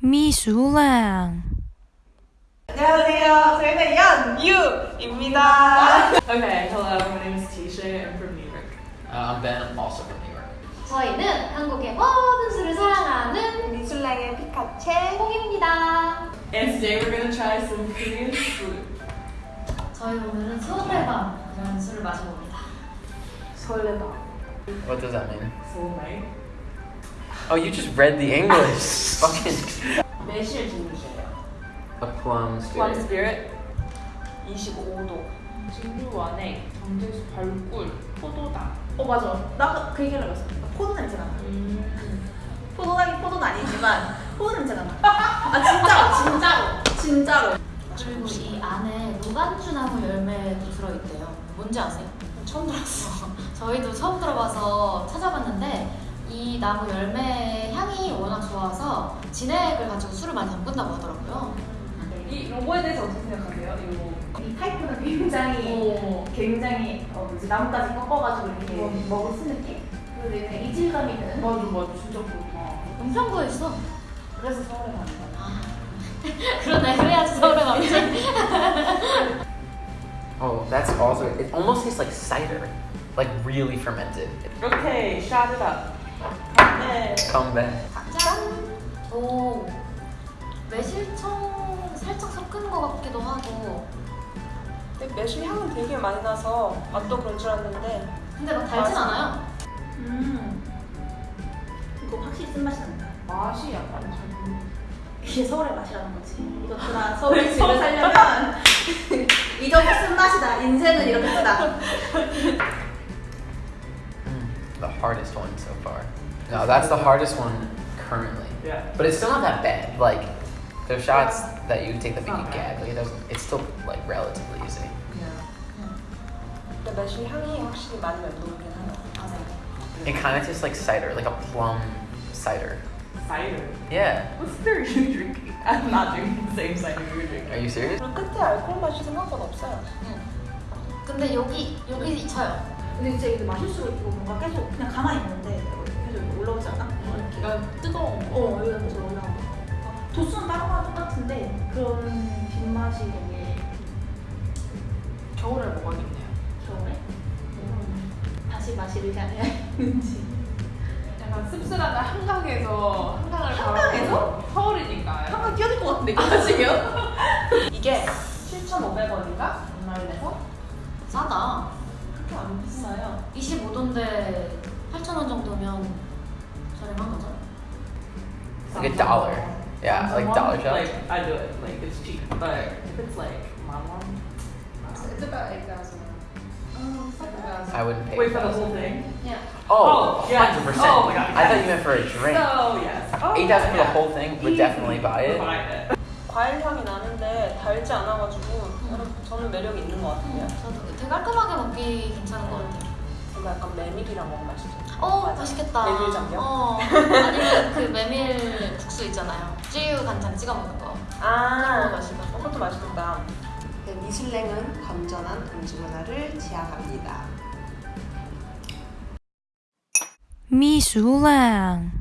미술랑 안녕하세요. 저희는 연유입니다. Okay, hello, my name is Tisha. I'm from New York. Uh, I'm Ben, I'm also from New York. 저희는 한국의 모든 술을 사랑하는 미술랭의 피카체. 홍입니다. And today we're gonna try some Korean food. 저희 오늘은 소래밤이라는 술을 마셔봅니다. 설레다. What does that mean? Night. Oh, you just read the English. Fucking. A plum Plum spirit. spirit. 25도. 증류 안에 정제수 발꿀, 포도당. 어 맞아. 나 그 얘기를 했어. 포도 냄새가 나. 음. 포도당이 포도는 아니지만 포도 냄새가 나. 아 진짜로 진짜로 진짜로. 그리고 이 안에 무반주 나무 열매도 들어있대요. 뭔지 아세요? 처음 들었어. 저희도 처음 들어봐서 찾아봤는데 이 나무 열매 좋아서 진액을 가지고 술을 많이 담근다고 하더라고요. 이 로고에 대해서 어떻게 생각하세요? 이 타이프는 굉장히 오. 굉장히 어 뭐지 나뭇가지 꺾어가지고 이렇게 음. 먹을 쓴 느낌. 그리고 약간 이질감이 드는. 맞아, 맞아. 진짜 그렇다. 음성도에 있어. 그래서 서울에 가는 거야. 그러네. 그래야지 서울에 가지. Oh, that's also. It almost tastes like cider, like really fermented. 오케이, shot it up. 네. Come back. 짠! 오, 매실청 살짝 섞은 것 같기도 하고 근데 매실 향은 되게 많이 나서 맛도 그런 줄 알았는데 근데 막 달진 맞아. 않아요. 음. 이거 확실히 쓴맛이 난다. 맛이 약간 잘 모르 이게 서울의 맛이라는 거지. 이것들아 서울의 집을 살려면 이 정도 쓴맛이다. 인생은 이렇게 쓰다. Mm, the hardest one so far. No, that's the hardest one currently. Yeah. But it's still not that bad. Like, there's shots that you can take that make you gag. Like, it doesn't. It's still like relatively easy. 근데 매실 향이 확실히 많이 맴돌긴 해요. 맞아요. It kind of tastes like cider, like a plum cider. Cider. Yeah. What cider are you drinking? I'm not drinking the same cider you're drinking. Are you serious? 그리고 끝에 알코올 맛이 생각보다 없어요. 근데 여기 여기 쳐요. 근데 진짜 이게 마실수록 이거 뭔가 계속 그냥 가만히 있는데 올라오지 않아? 이렇게. 약간 뜨거운 거. 어, 여기가 계속 올라오는 거. 도수는 다른 거랑 똑같은데 그런 뒷맛이 되게 겨울에 먹어야겠네요. 겨울에 음, 다시 마시를 향해야지. 약간 씁쓸한 한강에서 한강을 한강에서? 서울이니까. 한번 끼어들 것 같은데 이거 마시면? 이게 7,500원인가? 온라인에서? 싸다. 그렇게 안 비싸요. 25도인데 Like a dollar. Yeah, like dollar shots. Like I do it. Like it's cheap, but if it's like mama, It's about eight thousand. I wouldn't pay. wait for the 8,000. whole thing. Yeah. Oh, Oh, yes. 100%. Oh my God, I thought yes. you meant for a drink. So yes. Oh, 8,000 for the yeah. whole thing would Easy. definitely buy it. Buy it. 과일 향이 나는데 달지 않아가지고 저는 매력이 있는 것 같아요. 저도 되게 깔끔하게 먹기 괜찮은 것 같아요. 이거 약간 메밀이랑 먹으면 맛있죠. 어 맞아. 맛있겠다. 메밀 장면? 어 아니면 그 메밀 국수 있잖아요. 찌유 간장 찍어 먹는 거. 아, 그거 맛있다. 그것도 맛있겠다. 네, 미슐랭은 건전한 음주 문화를 지향합니다. 미술랑